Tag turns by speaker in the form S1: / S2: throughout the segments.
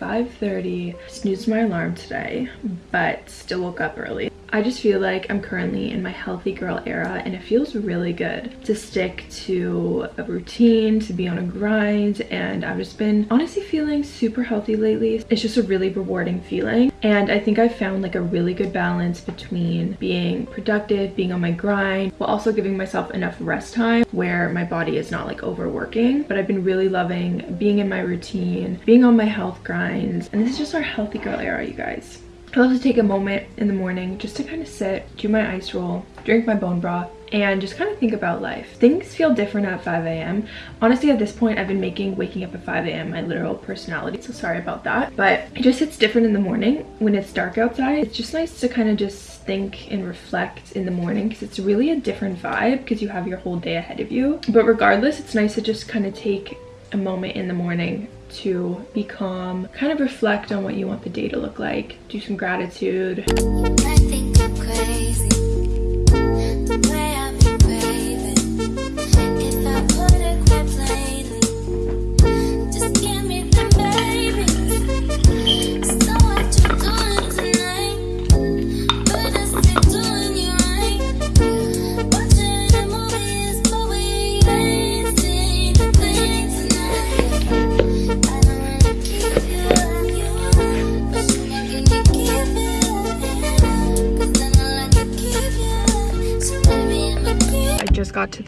S1: 5.30. Snoozed my alarm today, but still woke up early. I just feel like I'm currently in my healthy girl era and it feels really good to stick to a routine, to be on a grind, and I've just been honestly feeling super healthy lately. It's just a really rewarding feeling and I think I've found like a really good balance between being productive, being on my grind, while also giving myself enough rest time where my body is not like overworking. But I've been really loving being in my routine, being on my health grinds, and this is just our healthy girl era, you guys. I love to take a moment in the morning just to kind of sit, do my ice roll, drink my bone broth, and just kind of think about life. Things feel different at 5 a.m. Honestly, at this point, I've been making waking up at 5 a.m. my literal personality, so sorry about that. But it just hits different in the morning when it's dark outside. It's just nice to kind of just think and reflect in the morning because it's really a different vibe because you have your whole day ahead of you. But regardless, it's nice to just kind of take a moment in the morning to be calm, kind of reflect on what you want the day to look like, do some gratitude.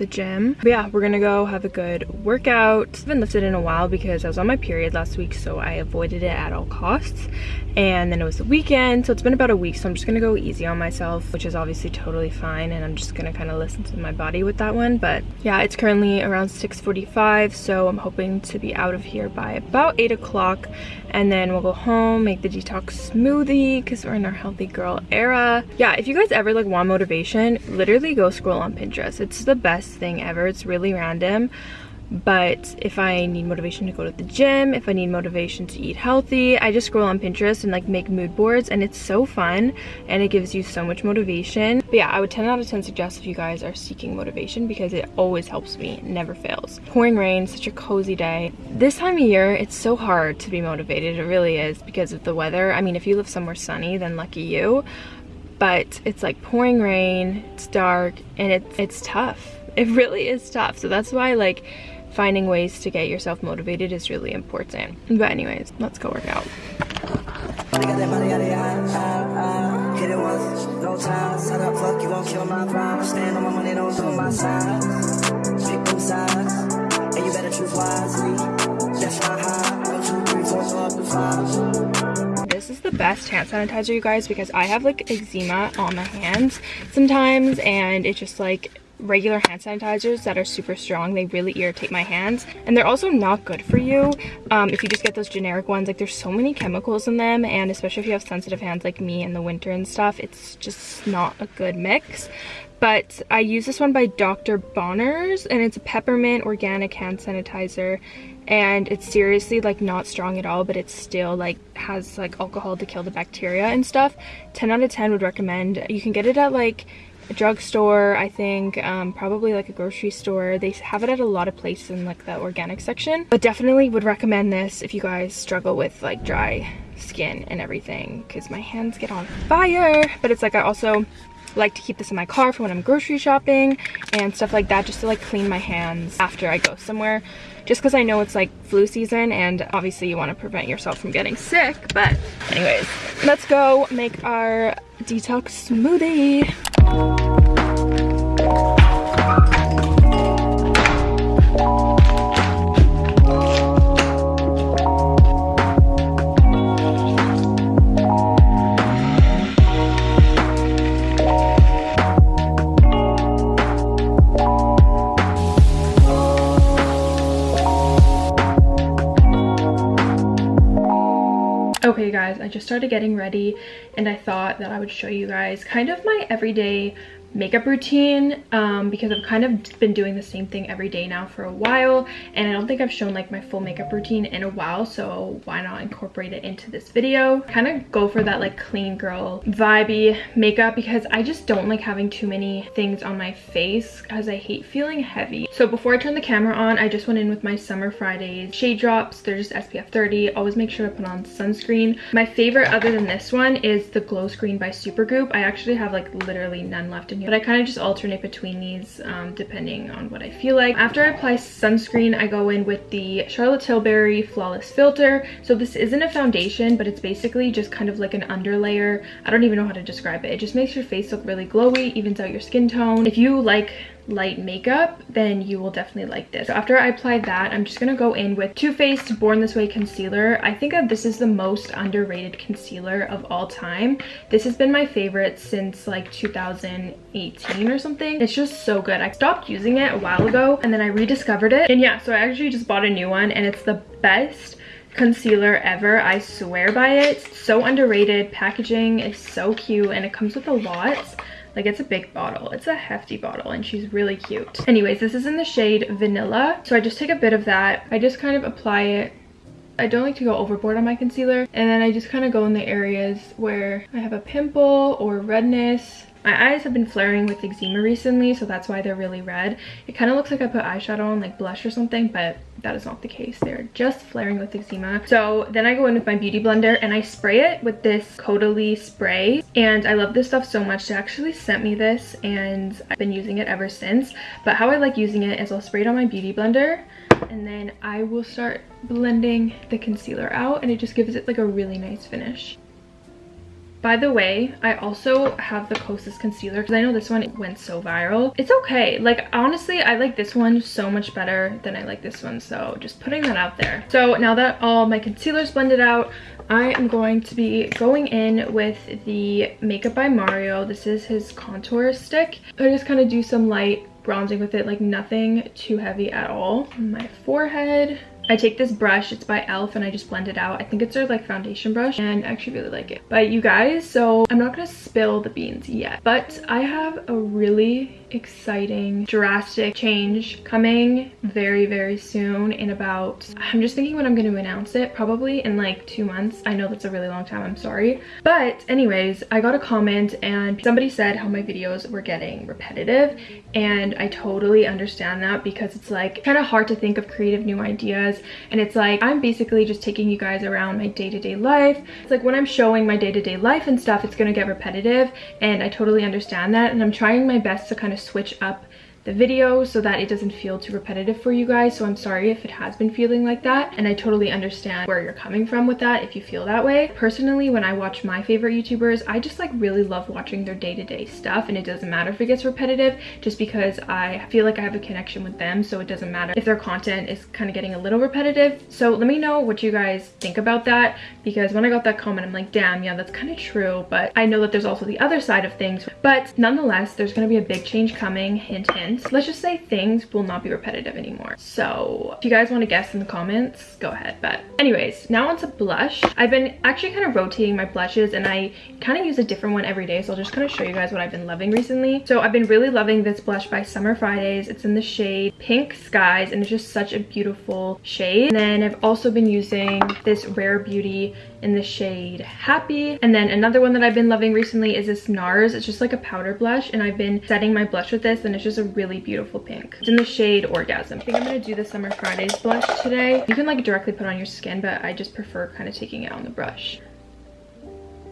S1: The gym. But yeah, we're gonna go have a good workout. I haven't lifted in a while because I was on my period last week, so I avoided it at all costs. And then it was the weekend, so it's been about a week, so I'm just gonna go easy on myself, which is obviously totally fine, and I'm just gonna kind of listen to my body with that one. But yeah, it's currently around 6.45, so I'm hoping to be out of here by about 8 o'clock, and then we'll go home, make the detox smoothie, because we're in our healthy girl era. Yeah, if you guys ever like want motivation, literally go scroll on Pinterest. It's the the best thing ever. It's really random. But if I need motivation to go to the gym, if I need motivation to eat healthy, I just scroll on Pinterest and like make mood boards and it's so fun and it gives you so much motivation. But yeah, I would 10 out of 10 suggest if you guys are seeking motivation because it always helps me, never fails. Pouring rain, such a cozy day. This time of year, it's so hard to be motivated. It really is because of the weather. I mean, if you live somewhere sunny, then lucky you but it's like pouring rain, it's dark, and it's it's tough. It really is tough. So that's why like finding ways to get yourself motivated is really important. But anyways, let's go work out. This is the best hand sanitizer, you guys, because I have like eczema on my hands sometimes and it just like regular hand sanitizers that are super strong. They really irritate my hands. And they're also not good for you um, if you just get those generic ones. Like there's so many chemicals in them and especially if you have sensitive hands like me in the winter and stuff it's just not a good mix. But I use this one by Dr. Bronner's and it's a peppermint organic hand sanitizer. And it's seriously like not strong at all but it still like has like alcohol to kill the bacteria and stuff. 10 out of 10 would recommend. You can get it at like a drugstore, I think, um, probably like a grocery store. They have it at a lot of places in like the organic section. But definitely would recommend this if you guys struggle with like dry skin and everything because my hands get on fire. But it's like I also like to keep this in my car for when I'm grocery shopping and stuff like that just to like clean my hands after I go somewhere just because I know it's like flu season and obviously you want to prevent yourself from getting sick but anyways let's go make our detox smoothie Guys, I just started getting ready and I thought that I would show you guys kind of my everyday makeup routine um, because I've kind of been doing the same thing every day now for a while and I don't think I've shown like my full makeup routine in a while so why not incorporate it into this video? Kind of go for that like clean girl vibey makeup because I just don't like having too many things on my face as I hate feeling heavy. So before I turn the camera on I just went in with my summer Fridays shade drops. They're just SPF 30 always make sure to put on sunscreen. My favorite other than this one is the glow screen by Supergoop. I actually have like literally none left in but I kind of just alternate between these um, depending on what I feel like. After I apply sunscreen, I go in with the Charlotte Tilbury Flawless Filter. So this isn't a foundation, but it's basically just kind of like an underlayer. I don't even know how to describe it. It just makes your face look really glowy, evens out your skin tone. If you like light makeup, then you will definitely like this. So after I apply that, I'm just gonna go in with Too Faced Born This Way Concealer. I think that this is the most underrated concealer of all time. This has been my favorite since like 2018 or something. It's just so good. I stopped using it a while ago and then I rediscovered it. And yeah, so I actually just bought a new one and it's the best concealer ever i swear by it so underrated packaging is so cute and it comes with a lot like it's a big bottle. It's a hefty bottle and she's really cute. Anyways, this is in the shade Vanilla. So I just take a bit of that. I just kind of apply it I don't like to go overboard on my concealer and then I just kind of go in the areas where I have a pimple or redness my eyes have been flaring with eczema recently, so that's why they're really red. It kind of looks like I put eyeshadow on, like blush or something, but that is not the case. They're just flaring with eczema. So then I go in with my beauty blender and I spray it with this Caudalie spray. And I love this stuff so much. They actually sent me this and I've been using it ever since. But how I like using it is I'll spray it on my beauty blender and then I will start blending the concealer out and it just gives it like a really nice finish. By the way, I also have the Kosas concealer because I know this one went so viral. It's okay. Like, honestly, I like this one so much better than I like this one. So just putting that out there. So now that all my concealer's blended out, I am going to be going in with the Makeup by Mario. This is his contour stick. I just kind of do some light bronzing with it, like nothing too heavy at all. My forehead, I take this brush, it's by e.l.f. and I just blend it out. I think it's their like foundation brush and I actually really like it. But you guys, so I'm not gonna spill the beans yet, but I have a really exciting drastic change coming very very soon in about i'm just thinking when i'm going to announce it probably in like two months. I know that's a really long time i'm sorry. But anyways i got a comment and somebody said how my videos were getting repetitive and i totally understand that because it's like kind of hard to think of creative new ideas. And it's like i'm basically just taking you guys around my day-to-day -day life. It's like when i'm showing my day-to-day -day life and stuff it's gonna get repetitive and i totally understand that. And i'm trying my best to kind of switch up the video so that it doesn't feel too repetitive for you guys. So i'm sorry if it has been feeling like that. And i totally understand where you're coming from with that if you feel that way. Personally when i watch my favorite youtubers i just like really love watching their day-to-day -day stuff. And it doesn't matter if it gets repetitive just because i feel like i have a connection with them. So it doesn't matter if their content is kind of getting a little repetitive. So let me know what you guys think about that. Because when i got that comment i'm like damn yeah that's kind of true. But i know that there's also the other side of things. But nonetheless there's going to be a big change coming hint hint let's just say things will not be repetitive anymore. So if you guys want to guess in the comments, go ahead. But anyways, now onto blush. I've been actually kind of rotating my blushes and I kind of use a different one every day. So I'll just kind of show you guys what I've been loving recently. So I've been really loving this blush by Summer Fridays. It's in the shade Pink Skies and it's just such a beautiful shade. And then I've also been using this Rare Beauty in the shade Happy. And then another one that I've been loving recently is this NARS. It's just like a powder blush and I've been setting my blush with this and it's just a really beautiful pink. It's in the shade Orgasm. I think I'm gonna do the Summer Fridays blush today. You can like directly put on your skin, but I just prefer kind of taking it on the brush.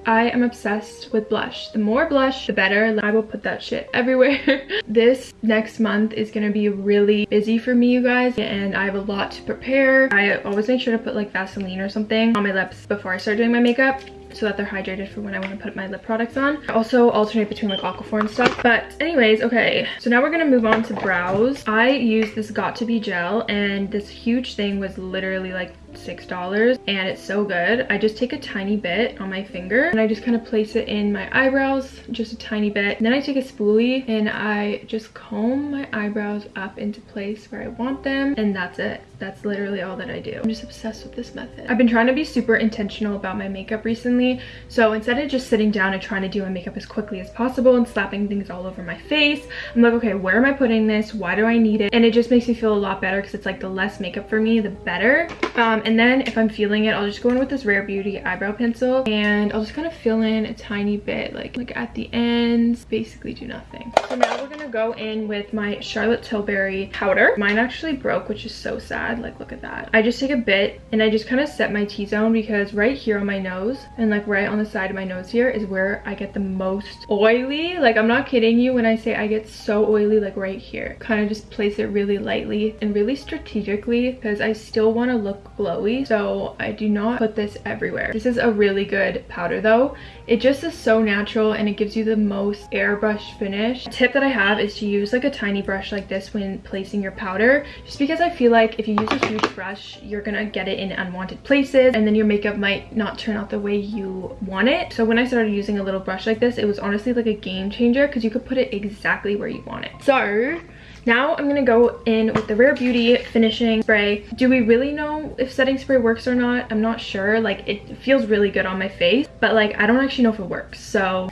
S1: I am obsessed with blush. The more blush, the better. I will put that shit everywhere. this next month is gonna be really busy for me, you guys, and I have a lot to prepare. I always make sure to put like Vaseline or something on my lips before I start doing my makeup so that they're hydrated for when I want to put my lip products on. I also alternate between like Aquaphor and stuff. But anyways, okay. So now we're going to move on to brows. I use this Got To Be gel and this huge thing was literally like six dollars and it's so good. I just take a tiny bit on my finger and i just kind of place it in my eyebrows just a tiny bit. And then i take a spoolie and i just comb my eyebrows up into place where i want them and that's it. That's literally all that i do. I'm just obsessed with this method. I've been trying to be super intentional about my makeup recently so instead of just sitting down and trying to do my makeup as quickly as possible and slapping things all over my face i'm like okay where am i putting this? Why do i need it? And it just makes me feel a lot better because it's like the less makeup for me the better. Um, Um, and then if I'm feeling it, I'll just go in with this Rare Beauty eyebrow pencil and I'll just kind of fill in a tiny bit, like, like at the ends, basically do nothing. So now we're gonna go in with my Charlotte Tilbury powder. Mine actually broke, which is so sad. Like, look at that. I just take a bit and I just kind of set my T-zone because right here on my nose and like right on the side of my nose here is where I get the most oily. Like, I'm not kidding you when I say I get so oily, like right here. Kind of just place it really lightly and really strategically because I still want to look. So so I do not put this everywhere. This is a really good powder though. It just is so natural and it gives you the most airbrush finish. A tip that I have is to use like a tiny brush like this when placing your powder just because I feel like if you use a huge brush you're gonna get it in unwanted places and then your makeup might not turn out the way you want it. So when I started using a little brush like this it was honestly like a game changer because you could put it exactly where you want it. So now I'm gonna go in with the Rare Beauty finishing spray. Do we really know if setting spray works or not? I'm not sure. Like it feels really good on my face, but like I don't actually know if it works. So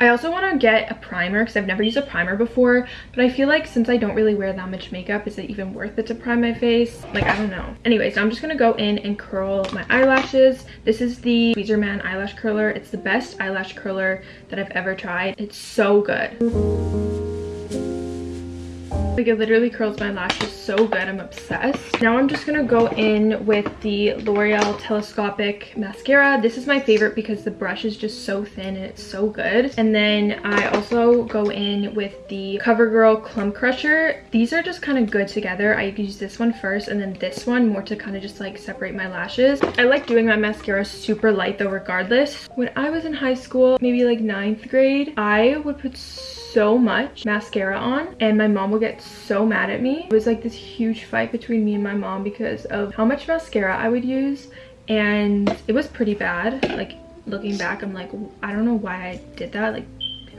S1: I also want to get a primer because I've never used a primer before, but I feel like since I don't really wear that much makeup, is it even worth it to prime my face? Like, I don't know. Anyway, so I'm just going to go in and curl my eyelashes. This is the Tweezerman eyelash curler. It's the best eyelash curler that I've ever tried. It's so good. Like it literally curls my lashes so good. I'm obsessed. Now I'm just going to go in with the L'Oreal Telescopic Mascara. This is my favorite because the brush is just so thin and it's so good. And then I also go in with the CoverGirl Clump Crusher. These are just kind of good together. I use this one first and then this one more to kind of just like separate my lashes. I like doing my mascara super light though regardless. When I was in high school, maybe like ninth grade, I would put so much mascara on and my mom would get so mad at me. It was like this huge fight between me and my mom because of how much mascara I would use and it was pretty bad. Like looking back, I'm like, I don't know why I did that. Like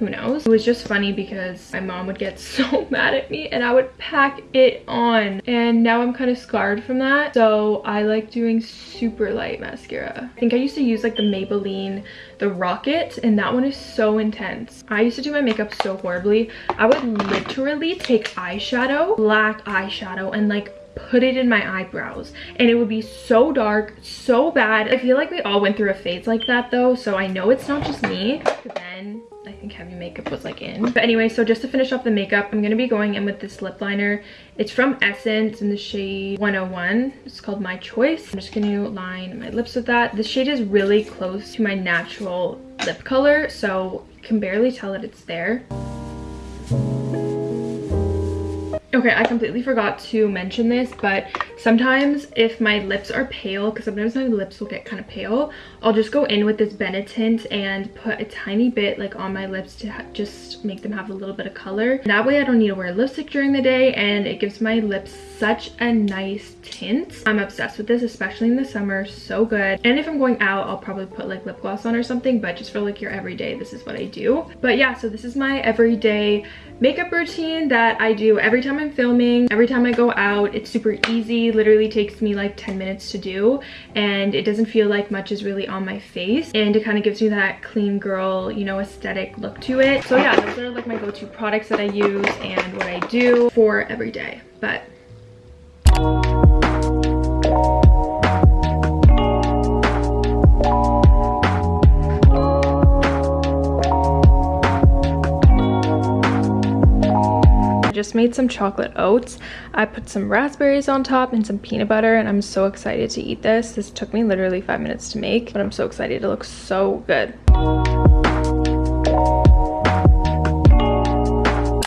S1: who knows? It was just funny because my mom would get so mad at me and I would pack it on. And now I'm kind of scarred from that. So I like doing super light mascara. I think I used to use like the Maybelline, the Rocket, and that one is so intense. I used to do my makeup so horribly. I would literally take eyeshadow, black eyeshadow, and like put it in my eyebrows and it would be so dark so bad i feel like we all went through a phase like that though so i know it's not just me then think heavy makeup was like in. But anyway, so just to finish off the makeup, I'm going to be going in with this lip liner. It's from Essence in the shade 101. It's called My Choice. I'm just going to line my lips with that. This shade is really close to my natural lip color, so you can barely tell that it's there. Okay, I completely forgot to mention this, but sometimes if my lips are pale, because sometimes my lips will get kind of pale, I'll just go in with this Benetint and put a tiny bit like on my lips to just make them have a little bit of color. That way I don't need to wear lipstick during the day and it gives my lips such a nice tint. I'm obsessed with this, especially in the summer, so good. And if I'm going out, I'll probably put like lip gloss on or something, but just for like your everyday, this is what I do. But yeah, so this is my everyday makeup routine that I do every time I'm filming, every time I go out. It's super easy, literally takes me like 10 minutes to do and it doesn't feel like much is really on my face and it kind of gives me that clean girl, you know, aesthetic look to it. So yeah, those are like my go-to products that I use and what I do for every day. But just made some chocolate oats. I put some raspberries on top and some peanut butter and I'm so excited to eat this. This took me literally five minutes to make, but I'm so excited. It looks so good.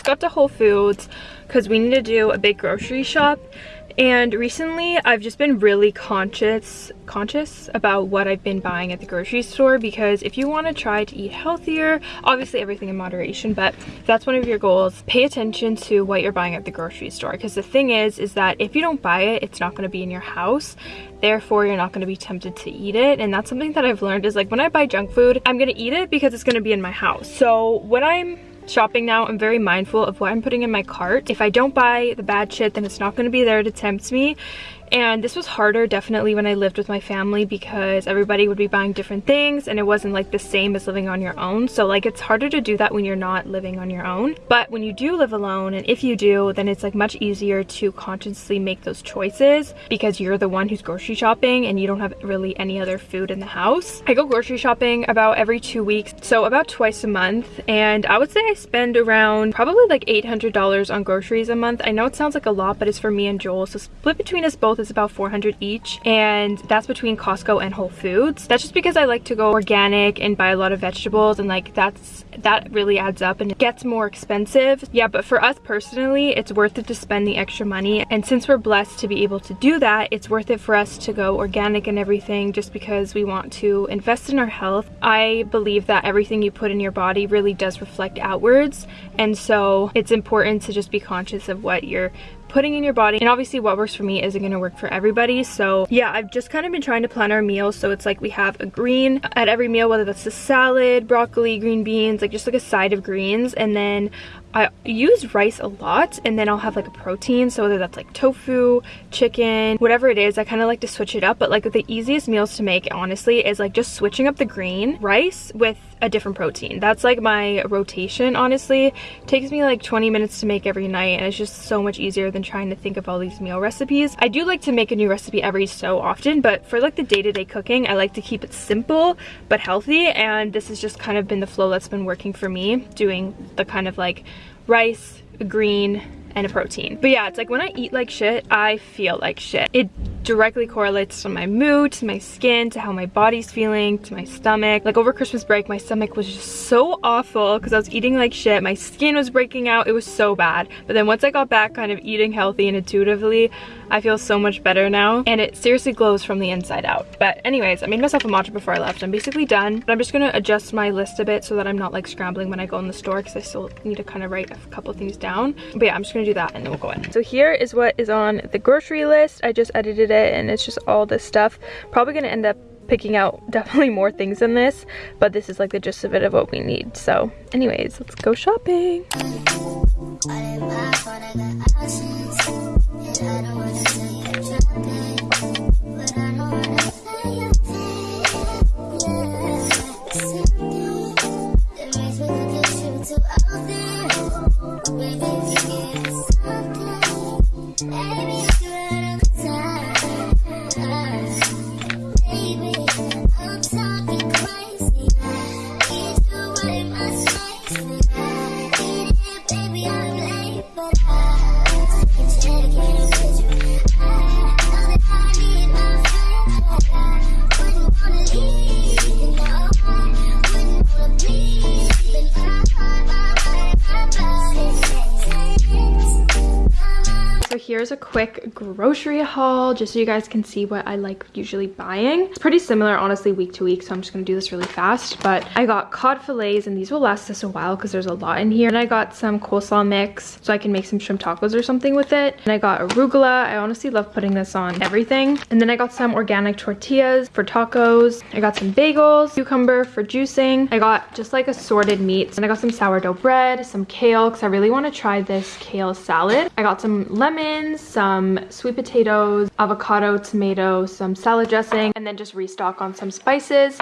S1: Got to Whole Foods because we need to do a big grocery shop And recently I've just been really conscious conscious about what I've been buying at the grocery store because if you want to try to eat healthier, obviously everything in moderation, but if that's one of your goals, pay attention to what you're buying at the grocery store because the thing is is that if you don't buy it, it's not going to be in your house. Therefore, you're not going to be tempted to eat it. And that's something that I've learned is like when I buy junk food, I'm going to eat it because it's going to be in my house. So when I'm shopping now, I'm very mindful of what I'm putting in my cart. If I don't buy the bad shit, then it's not going to be there to tempt me and this was harder definitely when I lived with my family because everybody would be buying different things and it wasn't like the same as living on your own so like it's harder to do that when you're not living on your own but when you do live alone and if you do then it's like much easier to consciously make those choices because you're the one who's grocery shopping and you don't have really any other food in the house. I go grocery shopping about every two weeks so about twice a month and I would say I spend around probably like $800 on groceries a month. I know it sounds like a lot but it's for me and Joel so split between us both both is about 400 each and that's between Costco and Whole Foods. That's just because I like to go organic and buy a lot of vegetables and like that's that really adds up and it gets more expensive. Yeah, but for us personally, it's worth it to spend the extra money and since we're blessed to be able to do that, it's worth it for us to go organic and everything just because we want to invest in our health. I believe that everything you put in your body really does reflect outwards and so it's important to just be conscious of what you're putting in your body. And obviously what works for me isn't going to work for everybody. So yeah I've just kind of been trying to plan our meals. So it's like we have a green at every meal whether that's a salad broccoli green beans like just like a side of greens. And then I use rice a lot and then I'll have like a protein so whether that's like tofu chicken whatever it is I kind of like to switch it up but like the easiest meals to make honestly is like just switching up the green rice with a different protein. That's like my rotation honestly. It takes me like 20 minutes to make every night and it's just so much easier than trying to think of all these meal recipes. I do like to make a new recipe every so often but for like the day-to-day -day cooking I like to keep it simple but healthy and this has just kind of been the flow that's been working for me doing the kind of like rice, green, and a protein. But yeah, it's like when I eat like shit, I feel like shit. It directly correlates to my mood, to my skin, to how my body's feeling, to my stomach. Like over Christmas break, my stomach was just so awful because I was eating like shit. My skin was breaking out. It was so bad. But then once I got back kind of eating healthy and intuitively, I feel so much better now. And it seriously glows from the inside out. But anyways, I made myself a matcha before I left. I'm basically done. But I'm just gonna adjust my list a bit so that I'm not like scrambling when I go in the store because I still need to kind of write a couple things down. But yeah, I'm just do that and then we'll go in. So here is what is on the grocery list. I just edited it and it's just all this stuff. Probably gonna end up picking out definitely more things than this, but this is like the gist of it of what we need. So anyways, let's go shopping. here's quick grocery haul just so you guys can see what I like usually buying. It's pretty similar honestly week to week so I'm just gonna do this really fast but I got cod fillets and these will last us a while because there's a lot in here and I got some coleslaw mix so I can make some shrimp tacos or something with it and I got arugula. I honestly love putting this on everything and then I got some organic tortillas for tacos. I got some bagels, cucumber for juicing. I got just like assorted meats and I got some sourdough bread, some kale because I really want to try this kale salad. I got some lemons, some sweet potatoes, avocado, tomato, some salad dressing, and then just restock on some spices.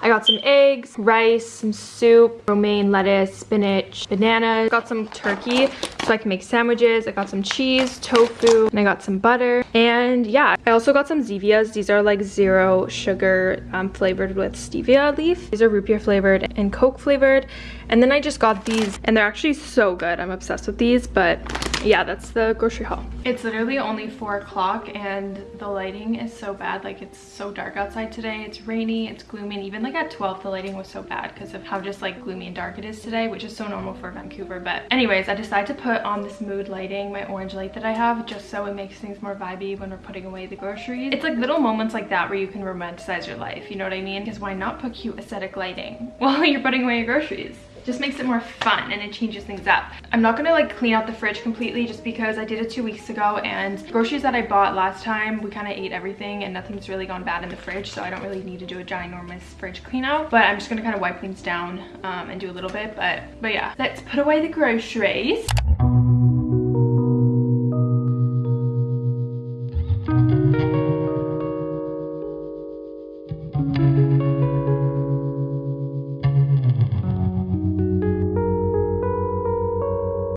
S1: I got some eggs, rice, some soup, romaine lettuce, spinach, bananas. Got some turkey so I can make sandwiches. I got some cheese, tofu, and I got some butter. And yeah, I also got some Zevias. These are like zero sugar um, flavored with stevia leaf. These are root beer flavored and Coke flavored. And then I just got these and they're actually so good. I'm obsessed with these, but yeah, that's the grocery haul. It's literally only four o'clock and the lighting is so bad. Like it's so dark outside today. It's rainy, it's gloomy. And even like at 12, the lighting was so bad because of how just like gloomy and dark it is today, which is so normal for Vancouver. But anyways, I decided to put on this mood lighting, my orange light that I have, just so it makes things more vibey when we're putting away the groceries. It's like little moments like that where you can romanticize your life. You know what I mean? Because why not put cute aesthetic lighting while you're putting away your groceries? Just makes it more fun and it changes things up. I'm not gonna like clean out the fridge completely just because I did it two weeks ago and groceries that I bought last time, we kind of ate everything and nothing's really gone bad in the fridge so I don't really need to do a ginormous fridge clean out. But I'm just gonna kind of wipe things down um, and do a little bit. But, but yeah, let's put away the groceries.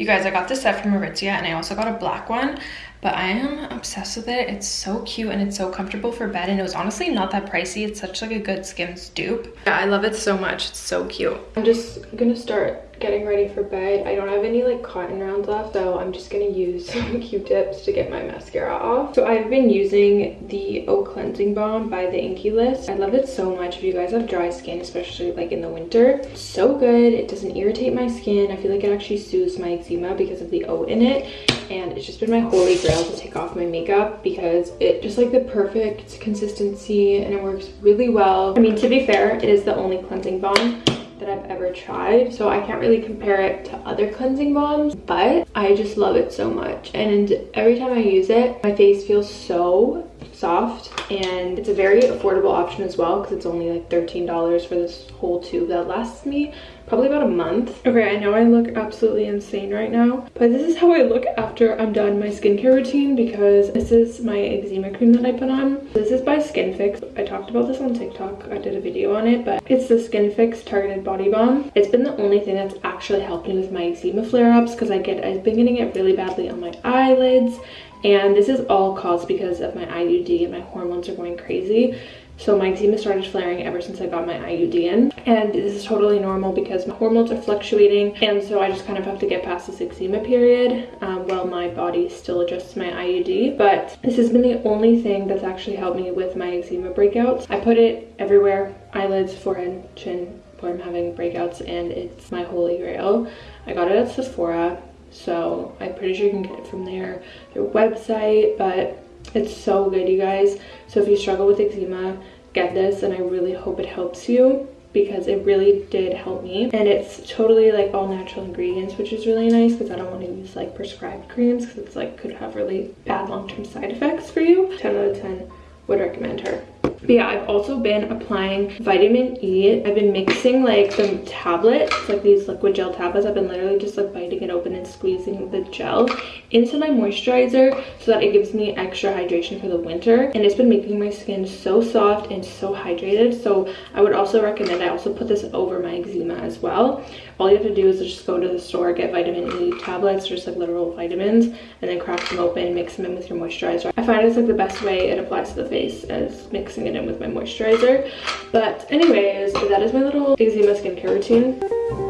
S1: Guys, I got this set from Aritzia and I also got a black one, but I am obsessed with it. It's so cute and it's so comfortable for bed and it was honestly not that pricey. It's such like a good Skims dupe. Yeah, I love it so much. It's so cute. I'm just gonna start getting ready for bed. I don't have any like cotton rounds left, so I'm just gonna use some Q-tips to get my mascara off. So I've been using the Oat Cleansing Balm by the Inkey List. I love it so much if you guys have dry skin, especially like in the winter. So good. It doesn't irritate my skin. I feel like it actually soothes my eczema because of the O in it and it's just been my holy grail to take off my makeup because it just like the perfect consistency and it works really well. I mean, to be fair, it is the only cleansing balm that I've ever tried. So I can't really compare it to other cleansing balms, but I just love it so much. And every time I use it, my face feels so soft and it's a very affordable option as well because it's only like $13 for this whole tube that lasts me probably about a month. Okay, I know I look absolutely insane right now, but this is how I look after I'm done my skincare routine because this is my eczema cream that I put on. This is by Skinfix. I talked about this on TikTok. I did a video on it, but it's the Skinfix Targeted Body Balm. It's been the only thing that's actually helped me with my eczema flare-ups because I get I've been getting it really badly on my eyelids and this is all caused because of my IUD and my hormones are going crazy. So my eczema started flaring ever since I got my IUD in. And this is totally normal because my hormones are fluctuating. And so I just kind of have to get past this eczema period um, while my body still adjusts my IUD. But this has been the only thing that's actually helped me with my eczema breakouts. I put it everywhere, eyelids, forehead, chin, where I'm having breakouts and it's my holy grail. I got it at Sephora so I'm pretty sure you can get it from their website, but it's so good, you guys. So if you struggle with eczema, get this and I really hope it helps you because it really did help me. And it's totally like all natural ingredients which is really nice because I don't want to use like prescribed creams because it's like could have really bad long-term side effects for you. 10 out of 10 would recommend her but yeah, I've also been applying vitamin E. I've been mixing like some tablets, like these liquid gel tablets. I've been literally just like biting it open and squeezing the gel into my moisturizer so that it gives me extra hydration for the winter. And it's been making my skin so soft and so hydrated. So I would also recommend, I also put this over my eczema as well. All you have to do is just go to the store, get vitamin E tablets, just like literal vitamins, and then crack them open, mix them in with your moisturizer. I find it's like the best way it applies to the face as mixing it in with my moisturizer. But anyways, that is my little eczema skincare routine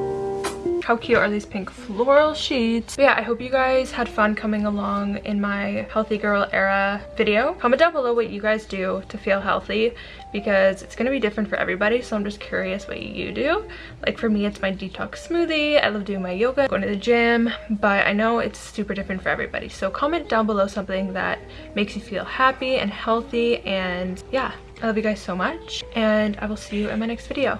S1: how cute are these pink floral sheets? But yeah i hope you guys had fun coming along in my healthy girl era video. Comment down below what you guys do to feel healthy because it's going to be different for everybody so i'm just curious what you do. Like for me it's my detox smoothie. I love doing my yoga going to the gym but i know it's super different for everybody. So comment down below something that makes you feel happy and healthy and yeah i love you guys so much and i will see you in my next video